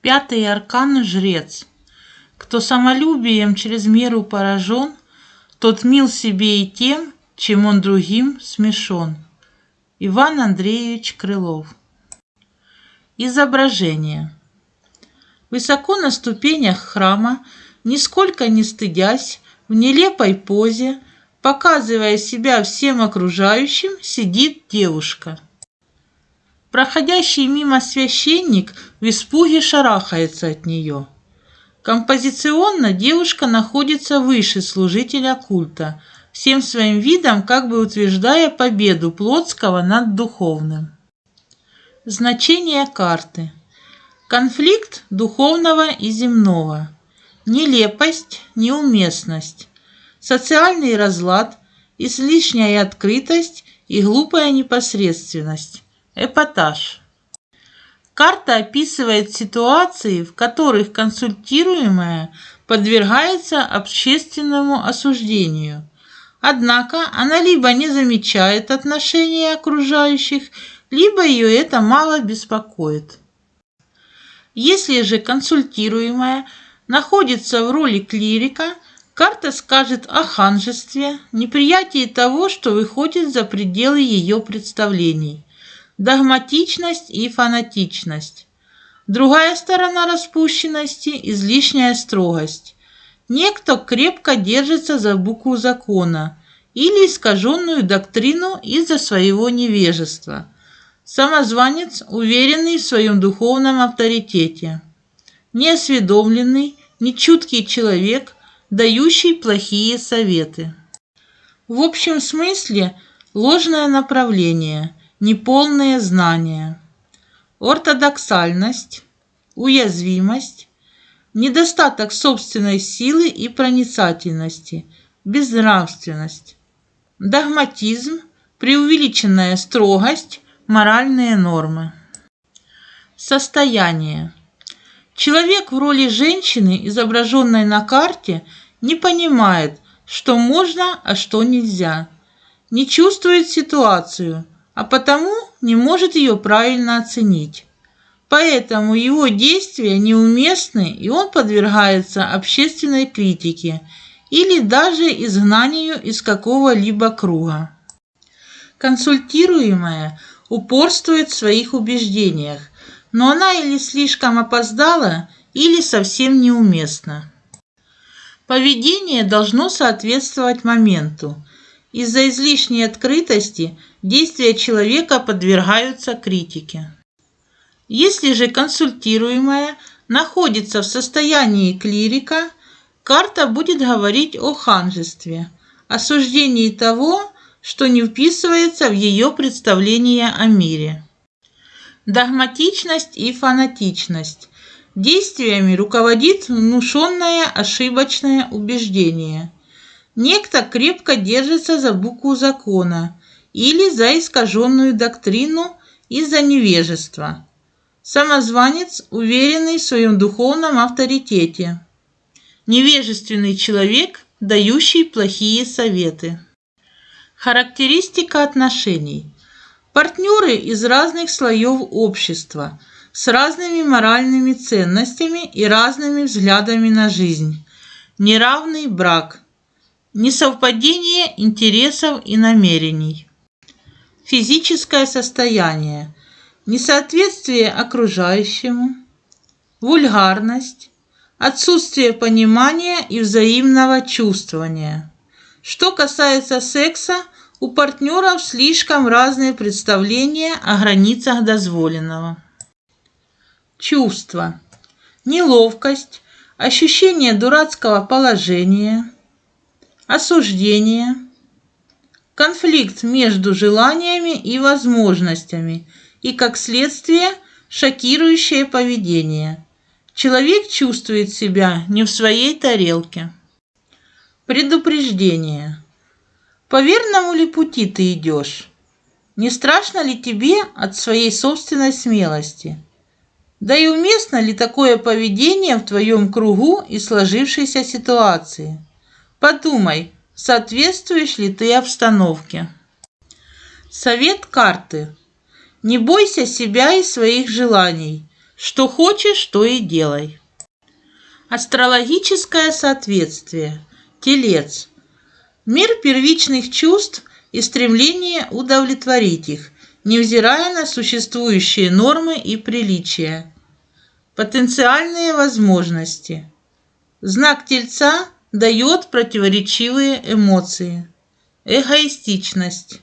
Пятый аркан – жрец. Кто самолюбием через меру поражен, Тот мил себе и тем, чем он другим смешон. Иван Андреевич Крылов Изображение Высоко на ступенях храма, нисколько не стыдясь, в нелепой позе, показывая себя всем окружающим, сидит девушка – Проходящий мимо священник в испуге шарахается от нее. Композиционно девушка находится выше служителя культа, всем своим видом как бы утверждая победу Плотского над духовным. Значение карты. Конфликт духовного и земного. Нелепость, неуместность. Социальный разлад, излишняя открытость и глупая непосредственность. Эпатаж. Карта описывает ситуации, в которых консультируемая подвергается общественному осуждению. Однако она либо не замечает отношения окружающих, либо ее это мало беспокоит. Если же консультируемая находится в роли клирика, карта скажет о ханжестве, неприятии того, что выходит за пределы ее представлений догматичность и фанатичность. Другая сторона распущенности – излишняя строгость. Некто крепко держится за букву закона или искаженную доктрину из-за своего невежества. Самозванец, уверенный в своем духовном авторитете. Неосведомленный, нечуткий человек, дающий плохие советы. В общем смысле ложное направление – неполные знания, ортодоксальность, уязвимость, недостаток собственной силы и проницательности, безнравственность, догматизм, преувеличенная строгость, моральные нормы. Состояние. Человек в роли женщины, изображенной на карте, не понимает, что можно, а что нельзя. Не чувствует ситуацию – а потому не может ее правильно оценить. Поэтому его действия неуместны, и он подвергается общественной критике или даже изгнанию из какого-либо круга. Консультируемая упорствует в своих убеждениях, но она или слишком опоздала, или совсем неуместна. Поведение должно соответствовать моменту. Из-за излишней открытости действия человека подвергаются критике. Если же консультируемая находится в состоянии клирика, карта будет говорить о ханжестве, осуждении того, что не вписывается в ее представление о мире. Догматичность и фанатичность. Действиями руководит внушенное ошибочное убеждение. Некто крепко держится за букву закона – или за искаженную доктрину из-за невежества. Самозванец, уверенный в своем духовном авторитете. Невежественный человек, дающий плохие советы. Характеристика отношений. Партнеры из разных слоев общества, с разными моральными ценностями и разными взглядами на жизнь. Неравный брак. Несовпадение интересов и намерений физическое состояние, несоответствие окружающему, вульгарность, отсутствие понимания и взаимного чувствования. Что касается секса, у партнеров слишком разные представления о границах дозволенного. Чувства. Неловкость, ощущение дурацкого положения, осуждение – конфликт между желаниями и возможностями и, как следствие, шокирующее поведение. Человек чувствует себя не в своей тарелке. Предупреждение. По верному ли пути ты идешь? Не страшно ли тебе от своей собственной смелости? Да и уместно ли такое поведение в твоем кругу и сложившейся ситуации? Подумай, Соответствуешь ли ты обстановке? Совет карты. Не бойся себя и своих желаний. Что хочешь, то и делай. Астрологическое соответствие. Телец. Мир первичных чувств и стремление удовлетворить их, невзирая на существующие нормы и приличия. Потенциальные возможности. Знак Тельца дает противоречивые эмоции. Эгоистичность.